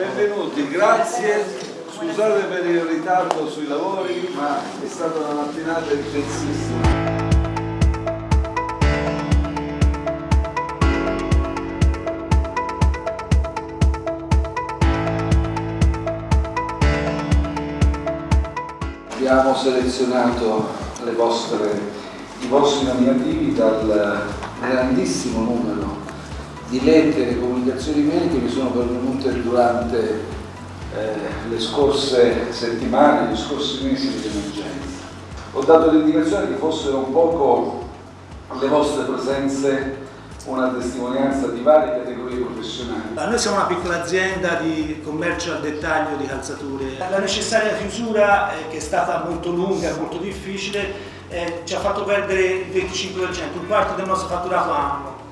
Benvenuti, grazie. Scusate per il ritardo sui lavori, ma è stata una mattinata intensissima. Abbiamo selezionato vostre, i vostri nominativi dal grandissimo numero di lettere e comunicazioni mail che mi sono pervenute durante eh, le scorse settimane, gli scorsi mesi di emergenza. Ho dato l'indicazione che fossero un poco le vostre presenze una testimonianza di varie categorie professionali. Noi siamo una piccola azienda di commercio al dettaglio di calzature. La necessaria chiusura, eh, che è stata molto lunga e molto difficile, eh, ci ha fatto perdere il 25%, un quarto del nostro fatturato annuo.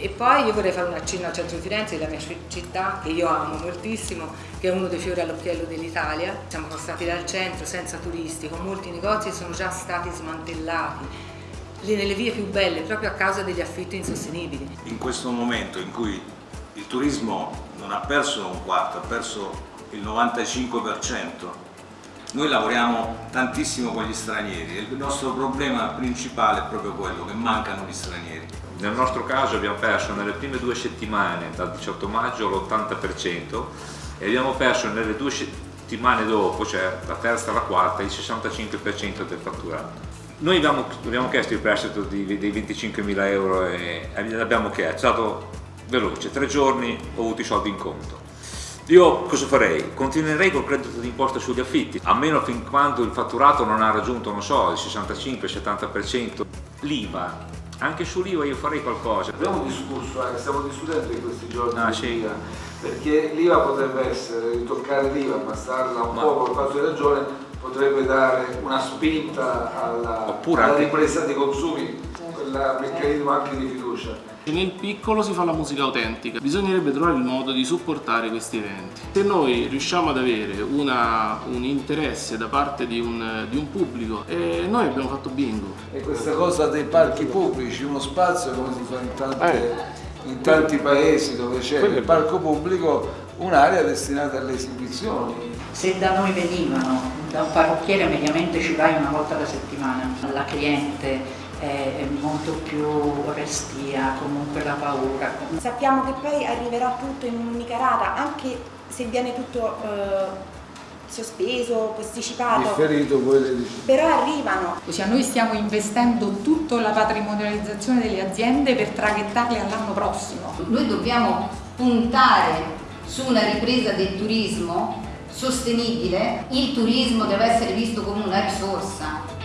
E poi io vorrei fare un accenno al centro di Firenze, la mia città, che io amo moltissimo, che è uno dei fiori all'occhiello dell'Italia. Siamo passati dal centro senza turisti, con molti negozi che sono già stati smantellati nelle vie più belle proprio a causa degli affitti insostenibili. In questo momento in cui il turismo non ha perso un quarto, ha perso il 95%, noi lavoriamo tantissimo con gli stranieri e il nostro problema principale è proprio quello, che mancano gli stranieri. Nel nostro caso abbiamo perso nelle prime due settimane, dal 18 maggio, l'80% e abbiamo perso nelle due settimane dopo, cioè la terza e la quarta, il 65% del fatturato. Noi abbiamo, abbiamo chiesto il prestito di, dei 25.000 euro e l'abbiamo chiesto, è stato veloce, tre giorni ho avuto i soldi in conto. Io cosa farei? Continuerei col credito d'imposta sugli affitti, almeno fin quando il fatturato non ha raggiunto, non so, il 65-70%. L'IVA, anche sull'IVA io farei qualcosa. Abbiamo discusso, eh, stiamo discutendo in questi giorni ah, sì. perché l'IVA potrebbe essere, ritoccare l'IVA, abbassarla un Ma... po' col fatto di ragione, potrebbe dare una spinta alla, alla ripresa dei consumi, quel meccanismo anche di fiducia. Nel piccolo si fa la musica autentica, bisognerebbe trovare il modo di supportare questi eventi. Se noi riusciamo ad avere una, un interesse da parte di un, di un pubblico, eh, noi abbiamo fatto bingo. E questa cosa dei parchi pubblici, uno spazio come si fa in, tante, eh, in tanti paesi dove c'è il parco pubblico, un'area destinata alle esibizioni. Se da noi venivano da un parrucchiere mediamente ci vai una volta alla settimana, la cliente è molto più restia, comunque la paura. Sappiamo che poi arriverà tutto in un'unica rata, anche se viene tutto eh, sospeso, posticipato. Differito poi Però arrivano. Ossia noi stiamo investendo tutta la patrimonializzazione delle aziende per traghettarle all'anno prossimo. Noi dobbiamo puntare su una ripresa del turismo sostenibile, il turismo deve essere visto come una risorsa